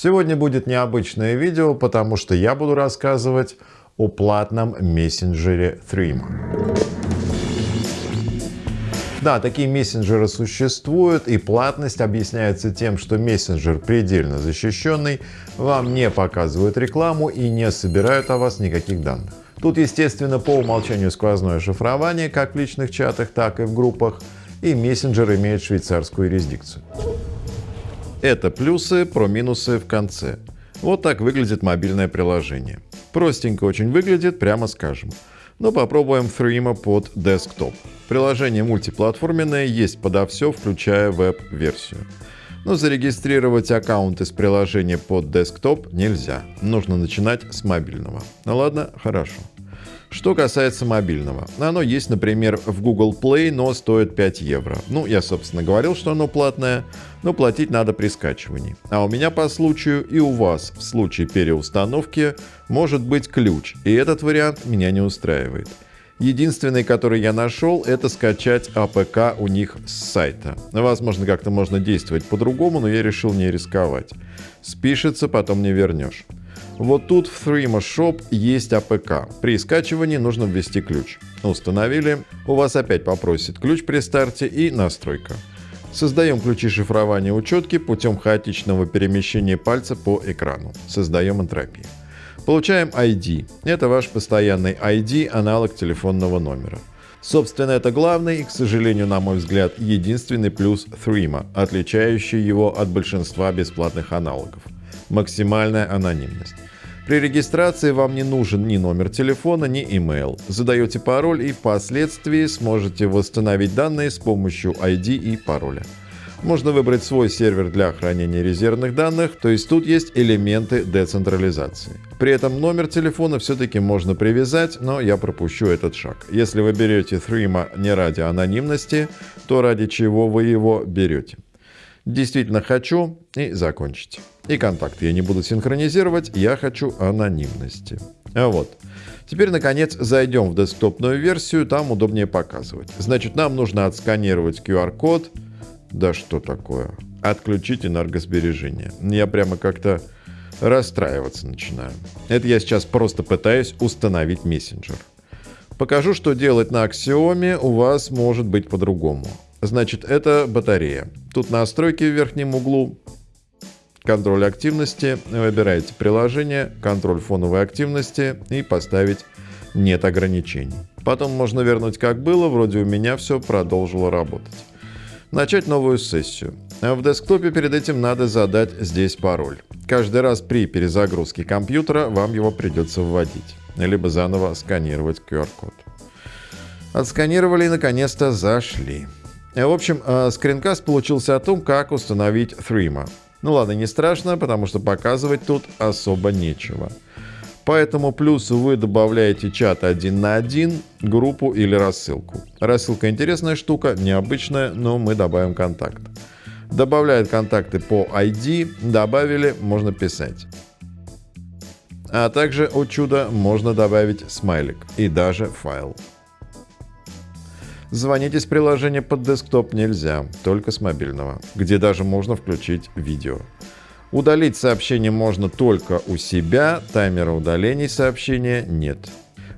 Сегодня будет необычное видео, потому что я буду рассказывать о платном мессенджере Threema. Да, такие мессенджеры существуют, и платность объясняется тем, что мессенджер предельно защищенный, вам не показывают рекламу и не собирают о вас никаких данных. Тут, естественно, по умолчанию сквозное шифрование как в личных чатах, так и в группах, и мессенджер имеет швейцарскую юрисдикцию. Это плюсы про минусы в конце. Вот так выглядит мобильное приложение. Простенько очень выглядит, прямо скажем. Но попробуем Threema под десктоп. Приложение мультиплатформенное, есть подо все, включая веб-версию. Но зарегистрировать аккаунт из приложения под десктоп нельзя. Нужно начинать с мобильного. Ну ладно, хорошо. Что касается мобильного. Оно есть, например, в Google Play, но стоит 5 евро. Ну, я, собственно, говорил, что оно платное, но платить надо при скачивании. А у меня по случаю и у вас в случае переустановки может быть ключ, и этот вариант меня не устраивает. Единственный, который я нашел, это скачать APK у них с сайта. Возможно, как-то можно действовать по-другому, но я решил не рисковать. Спишется, потом не вернешь. Вот тут в Threema Shop есть APK. При скачивании нужно ввести ключ. Установили. У вас опять попросит ключ при старте и настройка. Создаем ключи шифрования учетки путем хаотичного перемещения пальца по экрану. Создаем энтропию. Получаем ID. Это ваш постоянный ID, аналог телефонного номера. Собственно, это главный и, к сожалению, на мой взгляд, единственный плюс Threema, отличающий его от большинства бесплатных аналогов. Максимальная анонимность. При регистрации вам не нужен ни номер телефона, ни email. Задаете пароль и впоследствии сможете восстановить данные с помощью ID и пароля. Можно выбрать свой сервер для хранения резервных данных, то есть тут есть элементы децентрализации. При этом номер телефона все-таки можно привязать, но я пропущу этот шаг. Если вы берете Threema не ради анонимности, то ради чего вы его берете? Действительно хочу и закончить. И контакты я не буду синхронизировать, я хочу анонимности. А вот. Теперь, наконец, зайдем в десктопную версию, там удобнее показывать. Значит, нам нужно отсканировать QR-код, да что такое? Отключить энергосбережение. Я прямо как-то расстраиваться начинаю. Это я сейчас просто пытаюсь установить мессенджер. Покажу, что делать на аксиоме у вас может быть по-другому. Значит, это батарея. Тут настройки в верхнем углу. Контроль активности. Выбираете приложение, контроль фоновой активности и поставить нет ограничений. Потом можно вернуть как было, вроде у меня все продолжило работать начать новую сессию. В десктопе перед этим надо задать здесь пароль. Каждый раз при перезагрузке компьютера вам его придется вводить, либо заново сканировать QR-код. Отсканировали и наконец-то зашли. В общем, э, скринкаст получился о том, как установить Threema. Ну ладно, не страшно, потому что показывать тут особо нечего. Поэтому плюс вы добавляете чат один на один, группу или рассылку. Рассылка интересная штука, необычная, но мы добавим контакт. Добавляет контакты по ID, добавили, можно писать. А также, о чудо, можно добавить смайлик и даже файл. Звонить из приложения под десктоп нельзя, только с мобильного, где даже можно включить видео. Удалить сообщение можно только у себя, таймера удалений сообщения нет.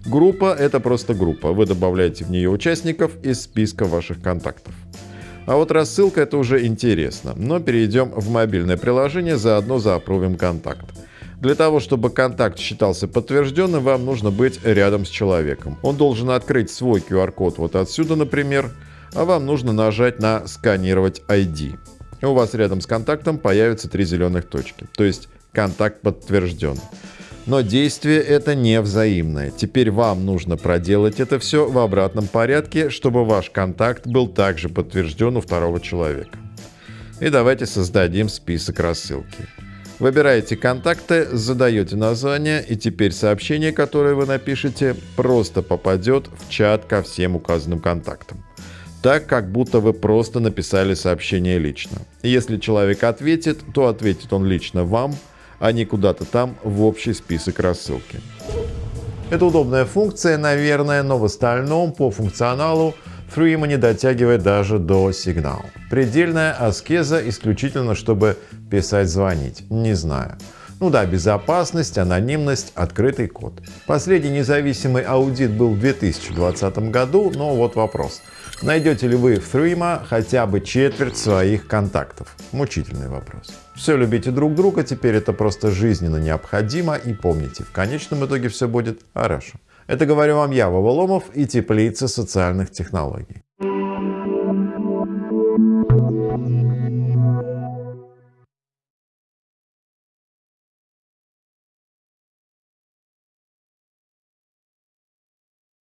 Группа — это просто группа, вы добавляете в нее участников из списка ваших контактов. А вот рассылка — это уже интересно, но перейдем в мобильное приложение, заодно заапрувим контакт. Для того, чтобы контакт считался подтвержденным, вам нужно быть рядом с человеком. Он должен открыть свой QR-код вот отсюда, например, а вам нужно нажать на «Сканировать ID» и у вас рядом с контактом появятся три зеленых точки. То есть контакт подтвержден. Но действие это не взаимное. Теперь вам нужно проделать это все в обратном порядке, чтобы ваш контакт был также подтвержден у второго человека. И давайте создадим список рассылки. Выбираете контакты, задаете название, и теперь сообщение, которое вы напишете, просто попадет в чат ко всем указанным контактам так, как будто вы просто написали сообщение лично. Если человек ответит, то ответит он лично вам, а не куда-то там в общий список рассылки. Это удобная функция, наверное, но в остальном по функционалу Threema не дотягивает даже до сигнала. Предельная аскеза исключительно, чтобы писать, звонить? Не знаю. Ну да, безопасность, анонимность, открытый код. Последний независимый аудит был в 2020 году, но вот вопрос. Найдете ли вы в Threema хотя бы четверть своих контактов? Мучительный вопрос. Все любите друг друга, теперь это просто жизненно необходимо и помните, в конечном итоге все будет хорошо. Это говорю вам я, Воволомов и теплица социальных технологий.